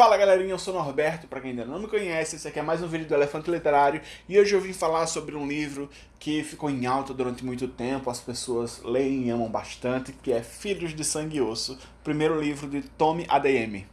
Fala galerinha, eu sou Norberto, pra quem ainda não me conhece, esse aqui é mais um vídeo do Elefante Literário e hoje eu vim falar sobre um livro que ficou em alta durante muito tempo, as pessoas leem e amam bastante, que é Filhos de Sangue e Osso, primeiro livro de Tommy ADM.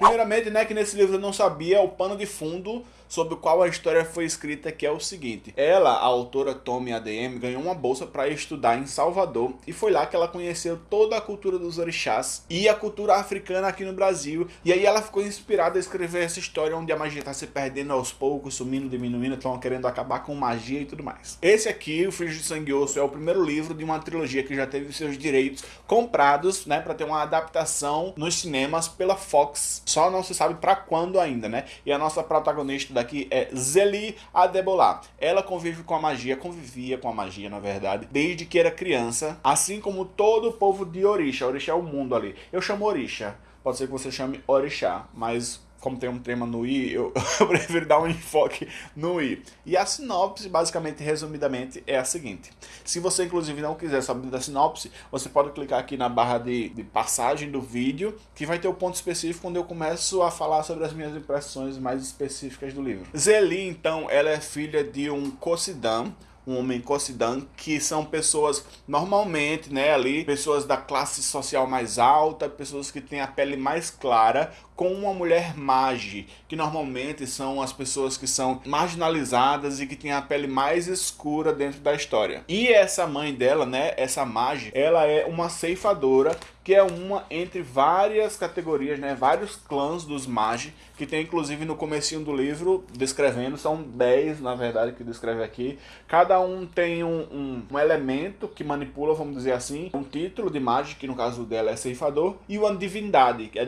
Primeiramente, né, que nesse livro eu não sabia o pano de fundo sobre o qual a história foi escrita, que é o seguinte. Ela, a autora Tommy ADM, ganhou uma bolsa para estudar em Salvador e foi lá que ela conheceu toda a cultura dos orixás e a cultura africana aqui no Brasil. E aí ela ficou inspirada a escrever essa história onde a magia está se perdendo aos poucos, sumindo, diminuindo, estão querendo acabar com magia e tudo mais. Esse aqui, O Filho de Sangue Osso, é o primeiro livro de uma trilogia que já teve seus direitos comprados, né, para ter uma adaptação nos cinemas pela Fox só não se sabe para quando ainda, né? E a nossa protagonista daqui é Zeli Adebolá. Ela convive com a magia, convivia com a magia, na verdade, desde que era criança, assim como todo o povo de Orixá. Orixá é o mundo ali. Eu chamo Orixá. Pode ser que você chame Orixá, mas como tem um tema no i, eu, eu, prefiro dar um enfoque no i. E a sinopse, basicamente, resumidamente, é a seguinte. Se você, inclusive, não quiser saber da sinopse, você pode clicar aqui na barra de, de passagem do vídeo, que vai ter o ponto específico onde eu começo a falar sobre as minhas impressões mais específicas do livro. Zeli, então, ela é filha de um Cosidam, um homem cocidão, que são pessoas normalmente, né, ali, pessoas da classe social mais alta, pessoas que têm a pele mais clara, com uma mulher mage, que normalmente são as pessoas que são marginalizadas e que têm a pele mais escura dentro da história. E essa mãe dela, né, essa mage, ela é uma ceifadora que é uma entre várias categorias, né, vários clãs dos magi, que tem inclusive no comecinho do livro descrevendo, são 10 na verdade que descreve aqui, cada um tem um, um, um, elemento que manipula, vamos dizer assim, um título de magi, que no caso dela é ceifador, e uma divindade, que é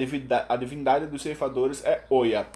a divindade dos ceifadores é Oya.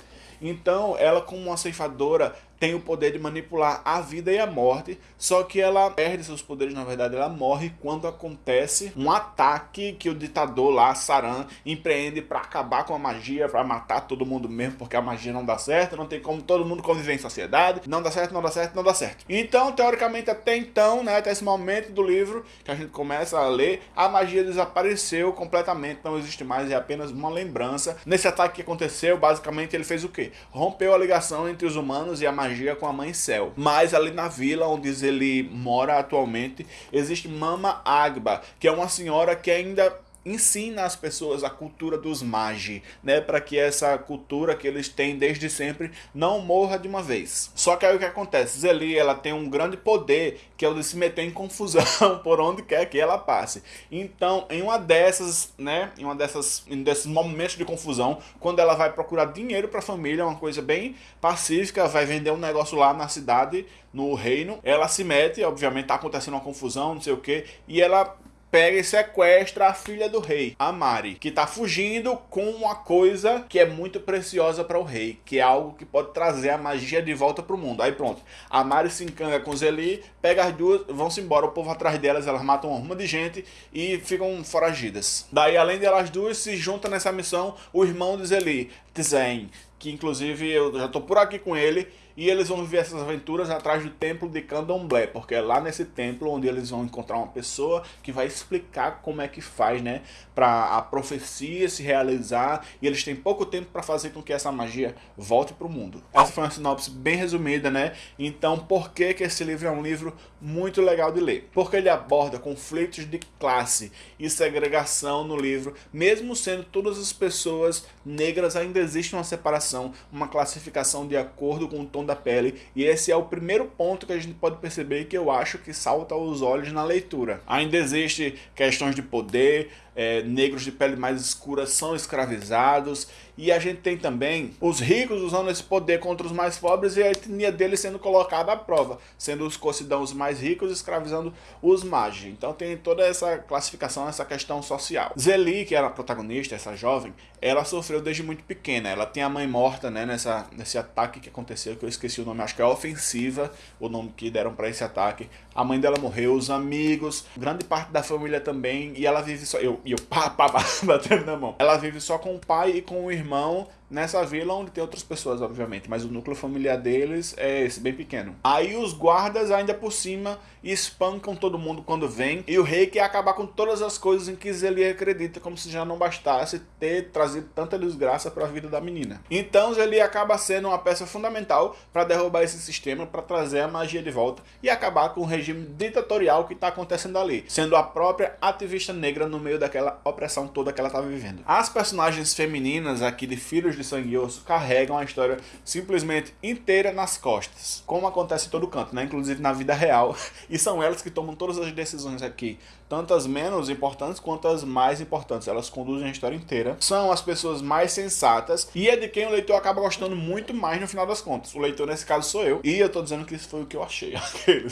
Então, ela como uma ceifadora tem o poder de manipular a vida e a morte, só que ela perde seus poderes, na verdade ela morre quando acontece um ataque que o ditador lá, Saran, empreende para acabar com a magia, para matar todo mundo mesmo, porque a magia não dá certo, não tem como todo mundo conviver em sociedade, não dá certo, não dá certo, não dá certo. Então, teoricamente, até então, né, até esse momento do livro que a gente começa a ler, a magia desapareceu completamente, não existe mais, é apenas uma lembrança. Nesse ataque que aconteceu, basicamente ele fez o quê? Rompeu a ligação entre os humanos e a magia magia com a mãe Céu. Mas ali na vila onde ele mora atualmente, existe Mama Agba, que é uma senhora que ainda ensina as pessoas a cultura dos magi, né, para que essa cultura que eles têm desde sempre não morra de uma vez. Só que aí o que acontece? Zeli, ela tem um grande poder, que é o de se meter em confusão por onde quer que ela passe. Então, em uma dessas, né, em uma dessas, em desses momentos de confusão, quando ela vai procurar dinheiro para a família, uma coisa bem pacífica, vai vender um negócio lá na cidade, no reino, ela se mete, obviamente tá acontecendo uma confusão, não sei o que, e ela pega e sequestra a filha do rei, a Mari, que tá fugindo com uma coisa que é muito preciosa para o rei, que é algo que pode trazer a magia de volta pro mundo. Aí pronto, a Mari se encanga com Zeli, pega as duas, vão-se embora, o povo atrás delas, elas matam uma ruma de gente e ficam foragidas. Daí, além delas duas, se junta nessa missão o irmão de Zeli, Tzen, que inclusive eu já tô por aqui com ele, e eles vão viver essas aventuras atrás do templo de Candomblé, porque é lá nesse templo onde eles vão encontrar uma pessoa que vai explicar como é que faz, né, para a profecia se realizar, e eles têm pouco tempo para fazer com que essa magia volte para o mundo. Essa foi uma sinopse bem resumida, né? Então, por que que esse livro é um livro muito legal de ler? Porque ele aborda conflitos de classe e segregação no livro, mesmo sendo todas as pessoas negras, ainda existe uma separação, uma classificação de acordo com o tom da pele, e esse é o primeiro ponto que a gente pode perceber que eu acho que salta aos olhos na leitura. Ainda existe questões de poder, é, negros de pele mais escura são escravizados, e a gente tem também os ricos usando esse poder contra os mais pobres e a etnia deles sendo colocada à prova, sendo os cocidãos mais ricos escravizando os magi. Então tem toda essa classificação, essa questão social. Zeli, que era a protagonista, essa jovem, ela sofreu desde muito pequena. Ela tem a mãe morta, né, nessa, nesse ataque que aconteceu, que eu esqueci o nome, acho que é Ofensiva, o nome que deram para esse ataque. A mãe dela morreu, os amigos, grande parte da família também, e ela vive só... Eu, e eu pá, pá, pá, batendo na mão. Ela vive só com o pai e com o irmão nessa vila onde tem outras pessoas, obviamente, mas o núcleo familiar deles é esse, bem pequeno. Aí os guardas ainda por cima espancam todo mundo quando vem, e o rei quer acabar com todas as coisas em que Zeli acredita, como se já não bastasse ter trazido tanta desgraça para a vida da menina. Então Zeli acaba sendo uma peça fundamental para derrubar esse sistema, para trazer a magia de volta e acabar com o regime ditatorial que está acontecendo ali, sendo a própria ativista negra no meio daquela opressão toda que ela estava vivendo. As personagens femininas aqui de Filhos de Sangue e Osso carregam a história simplesmente inteira nas costas, como acontece em todo canto, né? inclusive na vida real, e são elas que tomam todas as decisões aqui, tanto as menos importantes quanto as mais importantes, elas conduzem a história inteira, são as pessoas mais sensatas e é de quem o leitor acaba gostando muito mais no final das contas. O leitor nesse caso sou eu, e eu tô dizendo que isso foi o que eu achei.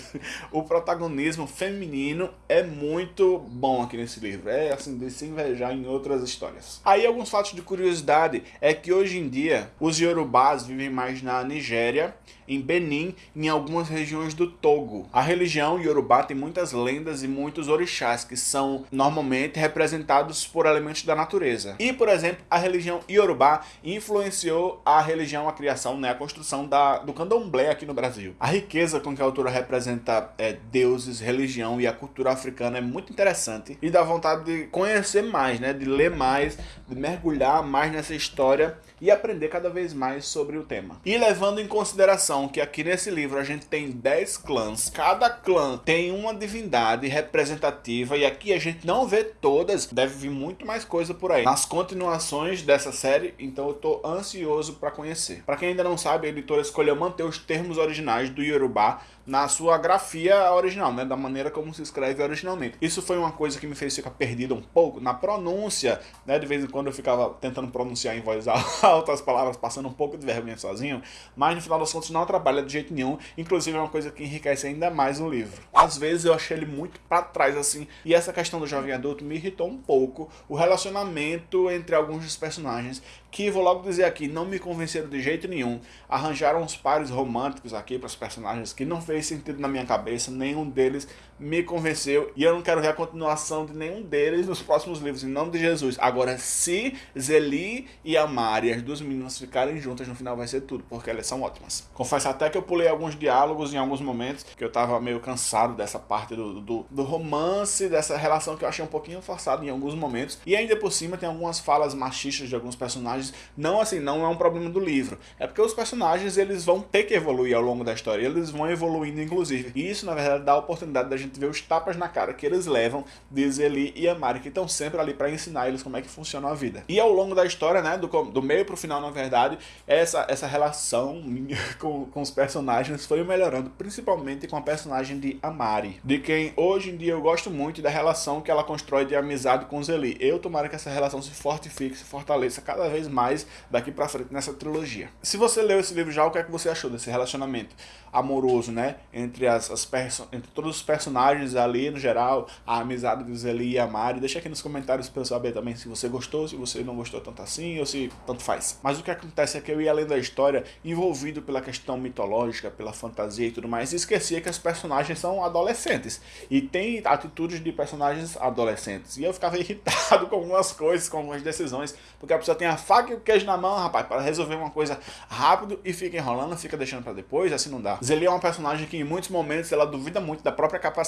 o protagonismo feminino é muito bom aqui nesse livro, é assim, de se invejar em outras histórias. Aí alguns fatos de curiosidade é que hoje em dia os Yorubás vivem mais na Nigéria, em Benin em algumas regiões do Togo. A religião Yorubá tem muitas lendas e muitos orixás que são normalmente representados por elementos da natureza. E, por exemplo, a religião Yorubá influenciou a religião, a criação, né, a construção da, do candomblé aqui no Brasil. A riqueza com que a autora representa é, deuses, religião e a cultura africana é muito interessante e dá vontade de conhecer mais, né, de ler mais, de mergulhar mais nessa história e aprender cada vez mais sobre o tema. E levando em consideração que aqui nesse livro a gente tem 10 clãs, cada clã tem uma divindade representativa e aqui a gente não vê todas, deve vir muito mais coisa por aí. Nas continuações dessa série, então eu tô ansioso para conhecer. Para quem ainda não sabe, a editora escolheu manter os termos originais do Yorubá na sua grafia original, né, da maneira como se escreve originalmente. Isso foi uma coisa que me fez ficar perdido um pouco na pronúncia, né, de vez em quando eu ficava tentando pronunciar em voz alta as palavras, passando um pouco de vergonha sozinho, mas no final das contas não atrapalha de jeito nenhum, inclusive é uma coisa que enriquece ainda mais o livro. Às vezes eu achei ele muito para trás assim, e essa questão do jovem adulto me irritou um pouco, o relacionamento entre alguns dos personagens, que vou logo dizer aqui, não me convenceram de jeito nenhum, arranjaram uns pares românticos aqui para os personagens que não fez sentido na minha cabeça, nenhum deles me convenceu e eu não quero ver a continuação de nenhum deles nos próximos livros, em nome de Jesus. Agora, se Zeli e a Mari, as duas meninas ficarem juntas, no final vai ser tudo, porque elas são ótimas. Confesso até que eu pulei alguns diálogos em alguns momentos, que eu tava meio cansado dessa parte do, do, do romance, dessa relação que eu achei um pouquinho forçada em alguns momentos, e ainda por cima tem algumas falas machistas de alguns personagens, não assim, não é um problema do livro, é porque os personagens eles vão ter que evoluir ao longo da história, eles vão evoluindo inclusive, e isso na verdade dá a oportunidade da gente ver os tapas na cara que eles levam de Zeli e Amari, que estão sempre ali para ensinar eles como é que funciona a vida. E ao longo da história, né, do, do meio pro final, na verdade, essa, essa relação com, com os personagens foi melhorando, principalmente com a personagem de Amari, de quem hoje em dia eu gosto muito da relação que ela constrói de amizade com Zeli. Eu tomara que essa relação se fortifique, se fortaleça cada vez mais daqui para frente nessa trilogia. Se você leu esse livro já, o que é que você achou desse relacionamento amoroso, né, entre as, as entre todos os personagens ali no geral, a amizade de Zeli e a Mari. Deixa aqui nos comentários para eu saber também se você gostou, se você não gostou tanto assim, ou se tanto faz. Mas o que acontece é que eu ia além da história, envolvido pela questão mitológica, pela fantasia e tudo mais, e esquecia que os personagens são adolescentes. E tem atitudes de personagens adolescentes. E eu ficava irritado com algumas coisas, com algumas decisões, porque a pessoa tem a faca e o queijo na mão, rapaz, para resolver uma coisa rápido e fica enrolando, fica deixando para depois, assim não dá. Zeli é uma personagem que em muitos momentos ela duvida muito da própria capacidade.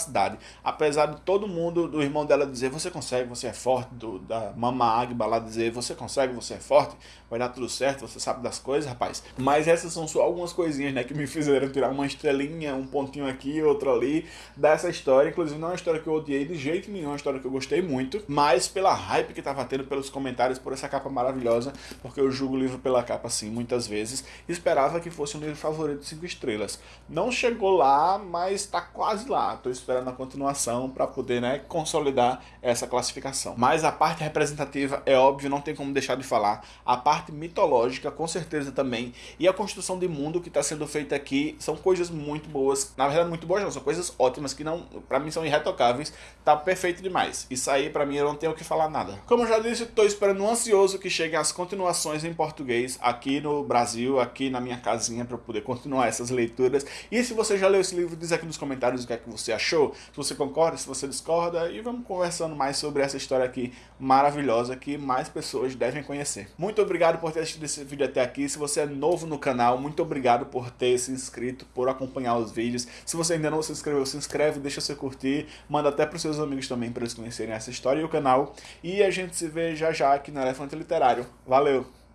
Apesar de todo mundo, do irmão dela dizer você consegue, você é forte, do, da Mama Agba lá dizer você consegue, você é forte, vai dar tudo certo, você sabe das coisas, rapaz. Mas essas são só algumas coisinhas, né, que me fizeram tirar uma estrelinha, um pontinho aqui, outro ali, dessa história. Inclusive não é uma história que eu odiei de jeito nenhum, é uma história que eu gostei muito, mas pela hype que tava tendo, pelos comentários, por essa capa maravilhosa, porque eu julgo o livro pela capa assim, muitas vezes, esperava que fosse um livro favorito de 5 estrelas. Não chegou lá, mas tá quase lá. Tô esperando a continuação para poder, né, consolidar essa classificação. Mas a parte representativa é óbvio, não tem como deixar de falar. A parte mitológica, com certeza também. E a construção de mundo que está sendo feita aqui são coisas muito boas. Na verdade, muito boas não, são coisas ótimas que não, para mim são irretocáveis. Tá perfeito demais. Isso aí, para mim, eu não tenho o que falar nada. Como eu já disse, tô esperando ansioso que cheguem as continuações em português aqui no Brasil, aqui na minha casinha, para poder continuar essas leituras. E se você já leu esse livro, diz aqui nos comentários o que é que você se você concorda, se você discorda, e vamos conversando mais sobre essa história aqui maravilhosa que mais pessoas devem conhecer. Muito obrigado por ter assistido esse vídeo até aqui. Se você é novo no canal, muito obrigado por ter se inscrito, por acompanhar os vídeos. Se você ainda não se inscreveu, se inscreve, deixa seu curtir, manda até para os seus amigos também para eles conhecerem essa história e o canal. E a gente se vê já já aqui no Elefante Literário. Valeu!